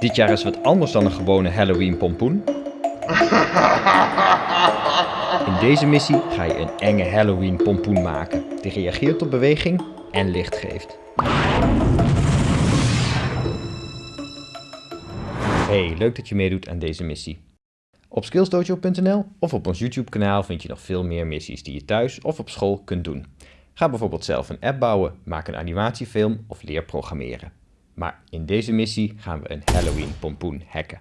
Dit jaar is wat anders dan een gewone Halloween pompoen. In deze missie ga je een enge Halloween pompoen maken die reageert op beweging en licht geeft. Hey, leuk dat je meedoet aan deze missie. Op skillsdojo.nl of op ons YouTube kanaal vind je nog veel meer missies die je thuis of op school kunt doen. Ga bijvoorbeeld zelf een app bouwen, maak een animatiefilm of leer programmeren. Maar in deze missie gaan we een Halloween pompoen hacken.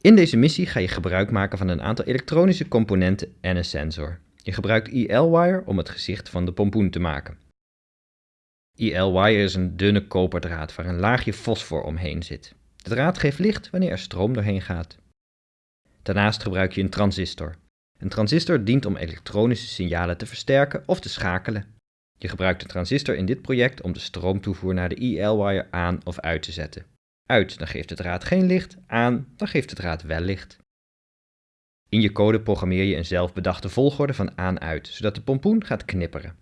In deze missie ga je gebruik maken van een aantal elektronische componenten en een sensor. Je gebruikt EL-wire om het gezicht van de pompoen te maken. EL-wire is een dunne koperdraad waar een laagje fosfor omheen zit. De draad geeft licht wanneer er stroom doorheen gaat. Daarnaast gebruik je een transistor. Een transistor dient om elektronische signalen te versterken of te schakelen. Je gebruikt de transistor in dit project om de stroomtoevoer naar de IL-wire aan of uit te zetten. Uit, dan geeft de draad geen licht, aan, dan geeft de draad wel licht. In je code programmeer je een zelfbedachte volgorde van aan-uit, zodat de pompoen gaat knipperen.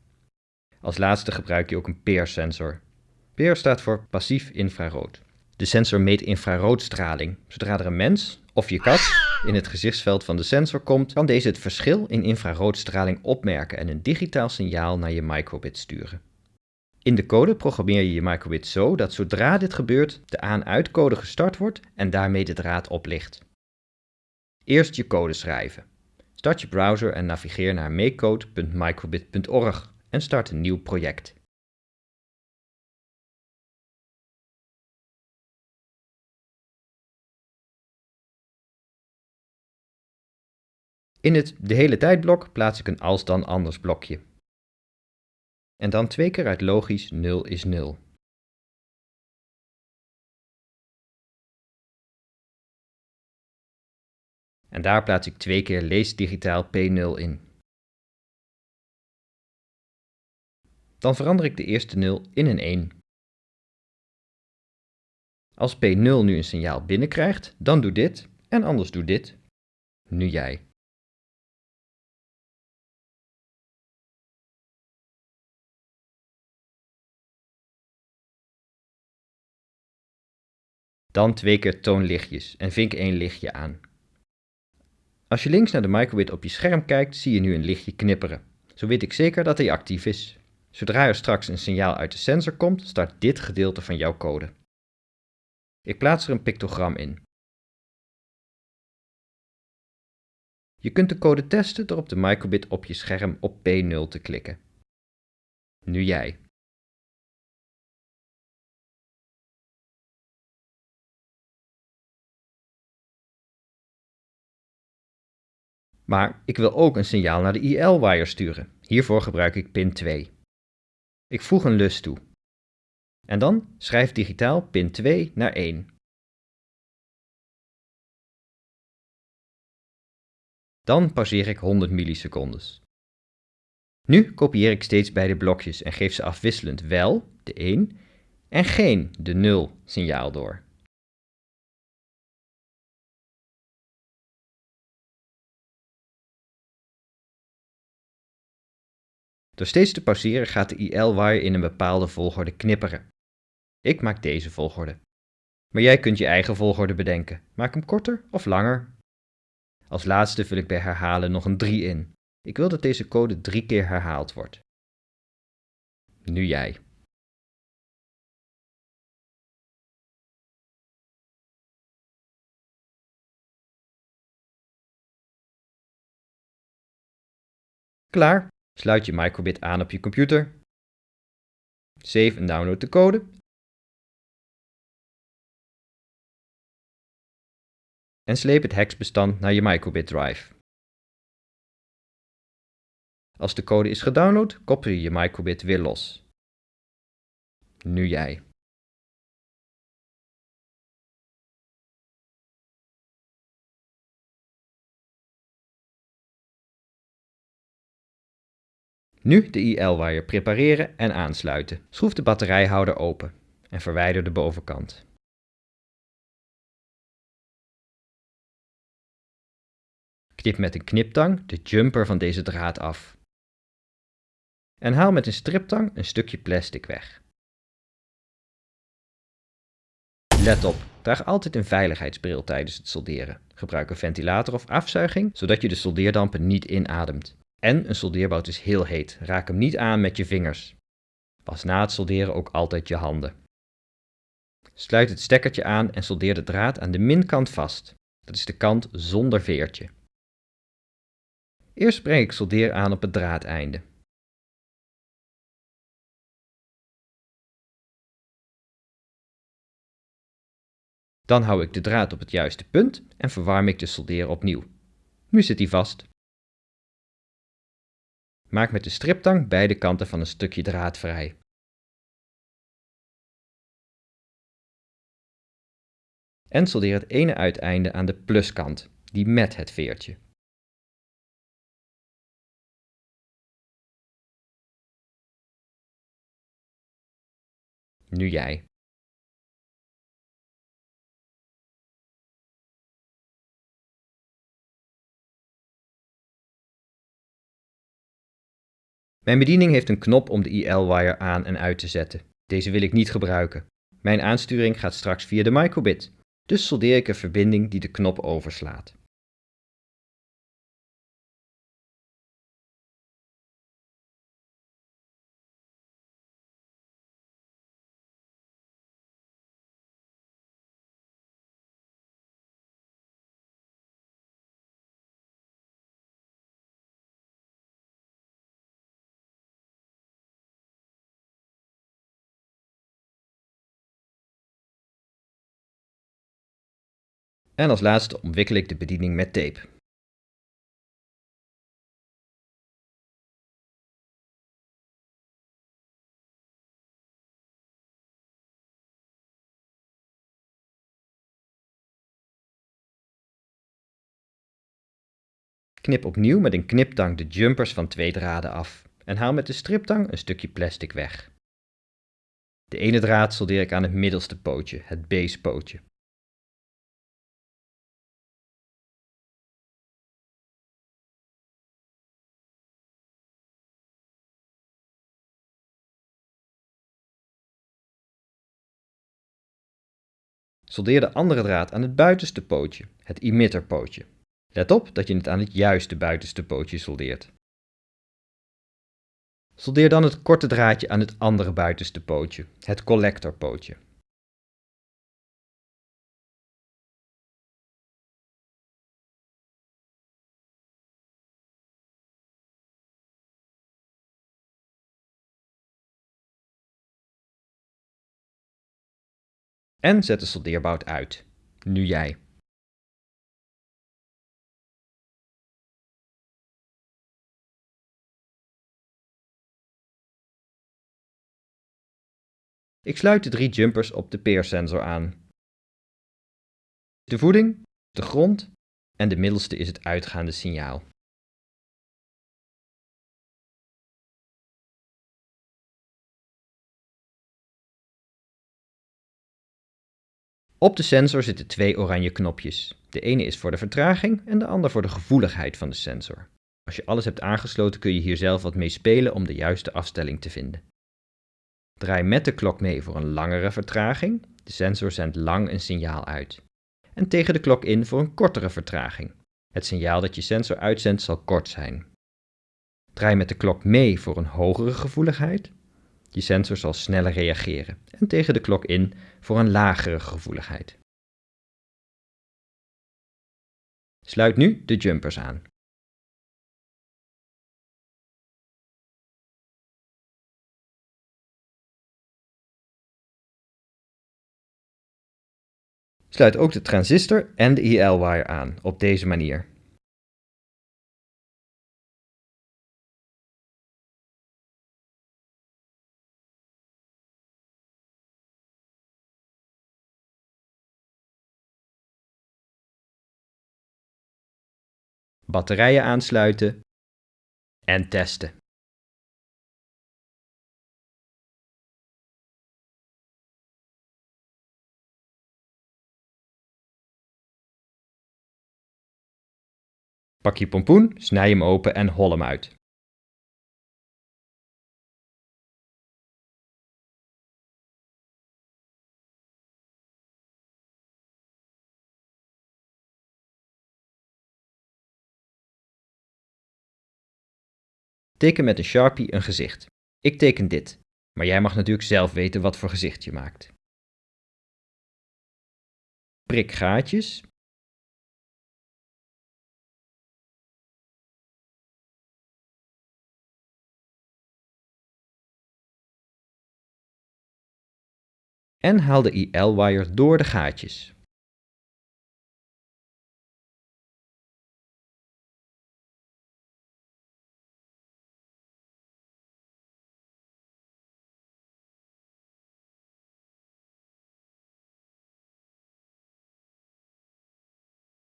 Als laatste gebruik je ook een PEER-sensor. PEER staat voor passief infrarood. De sensor meet infraroodstraling. Zodra er een mens of je kat in het gezichtsveld van de sensor komt, kan deze het verschil in infraroodstraling opmerken en een digitaal signaal naar je microbit sturen. In de code programmeer je je microbit zo dat zodra dit gebeurt, de aan-uitcode gestart wordt en daarmee de draad oplicht. Eerst je code schrijven. Start je browser en navigeer naar makecode.microbit.org en start een nieuw project. In het de hele tijd blok plaats ik een als dan anders blokje. En dan twee keer uit logisch 0 is 0. En daar plaats ik twee keer lees digitaal P0 in. Dan verander ik de eerste 0 in een 1. Als P0 nu een signaal binnenkrijgt, dan doe dit en anders doe dit. Nu jij. Dan twee keer toon lichtjes en vink één lichtje aan. Als je links naar de microbit op je scherm kijkt, zie je nu een lichtje knipperen. Zo weet ik zeker dat hij actief is. Zodra er straks een signaal uit de sensor komt, start dit gedeelte van jouw code. Ik plaats er een pictogram in. Je kunt de code testen door op de microbit op je scherm op P0 te klikken. Nu jij. Maar ik wil ook een signaal naar de IL-wire sturen. Hiervoor gebruik ik pin 2. Ik voeg een lus toe. En dan schrijf digitaal pin 2 naar 1. Dan pauzeer ik 100 millisecondes. Nu kopieer ik steeds beide blokjes en geef ze afwisselend wel, de 1, en geen, de 0 signaal door. Door steeds te pauzeren gaat de IL-wire in een bepaalde volgorde knipperen. Ik maak deze volgorde. Maar jij kunt je eigen volgorde bedenken. Maak hem korter of langer. Als laatste vul ik bij herhalen nog een 3 in. Ik wil dat deze code drie keer herhaald wordt. Nu jij. Klaar. Sluit je microbit aan op je computer. Save en download de code. En sleep het hexbestand naar je microbit drive. Als de code is gedownload, koppel je je microbit weer los. Nu jij. Nu de IL-wire prepareren en aansluiten. Schroef de batterijhouder open en verwijder de bovenkant. Knip met een kniptang de jumper van deze draad af. En haal met een striptang een stukje plastic weg. Let op, Draag altijd een veiligheidsbril tijdens het solderen. Gebruik een ventilator of afzuiging, zodat je de soldeerdampen niet inademt. En een soldeerbout is heel heet, raak hem niet aan met je vingers. Was na het solderen ook altijd je handen. Sluit het stekkertje aan en soldeer de draad aan de minkant vast. Dat is de kant zonder veertje. Eerst breng ik soldeer aan op het draadeinde. Dan hou ik de draad op het juiste punt en verwarm ik de soldeer opnieuw. Nu zit hij vast. Maak met de striptang beide kanten van een stukje draad vrij. En soldeer het ene uiteinde aan de pluskant, die met het veertje. Nu jij. Mijn bediening heeft een knop om de IL-wire aan en uit te zetten. Deze wil ik niet gebruiken. Mijn aansturing gaat straks via de microbit, dus soldeer ik een verbinding die de knop overslaat. En als laatste omwikkel ik de bediening met tape. Knip opnieuw met een kniptang de jumpers van twee draden af en haal met de striptang een stukje plastic weg. De ene draad soldeer ik aan het middelste pootje, het basepootje. Soldeer de andere draad aan het buitenste pootje, het emitterpootje. Let op dat je het aan het juiste buitenste pootje soldeert. Soldeer dan het korte draadje aan het andere buitenste pootje, het collectorpootje. En zet de soldeerbout uit. Nu jij. Ik sluit de drie jumpers op de peersensor aan. De voeding, de grond en de middelste is het uitgaande signaal. Op de sensor zitten twee oranje knopjes. De ene is voor de vertraging en de ander voor de gevoeligheid van de sensor. Als je alles hebt aangesloten kun je hier zelf wat mee spelen om de juiste afstelling te vinden. Draai met de klok mee voor een langere vertraging. De sensor zendt lang een signaal uit. En tegen de klok in voor een kortere vertraging. Het signaal dat je sensor uitzendt zal kort zijn. Draai met de klok mee voor een hogere gevoeligheid. Je sensor zal sneller reageren en tegen de klok in voor een lagere gevoeligheid. Sluit nu de jumpers aan. Sluit ook de transistor en de IL-wire aan op deze manier. Batterijen aansluiten en testen. Pak je pompoen, snij hem open en hol hem uit. Teken met een Sharpie een gezicht. Ik teken dit, maar jij mag natuurlijk zelf weten wat voor gezicht je maakt. Prik gaatjes. En haal de IL-wire door de gaatjes.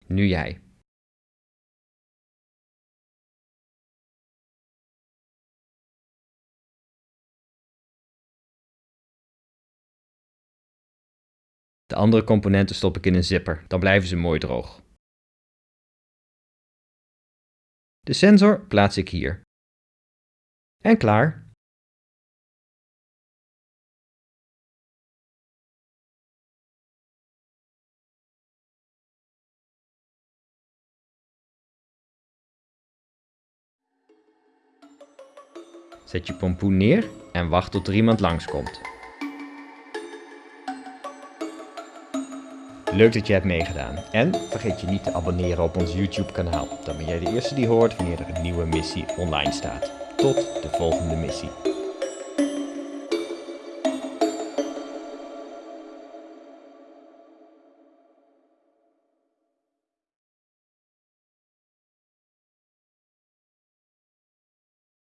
Nu jij. De andere componenten stop ik in een zipper, dan blijven ze mooi droog. De sensor plaats ik hier. En klaar. Zet je pompoen neer en wacht tot er iemand langskomt. Leuk dat je hebt meegedaan en vergeet je niet te abonneren op ons YouTube kanaal. Dan ben jij de eerste die hoort wanneer er een nieuwe missie online staat. Tot de volgende missie.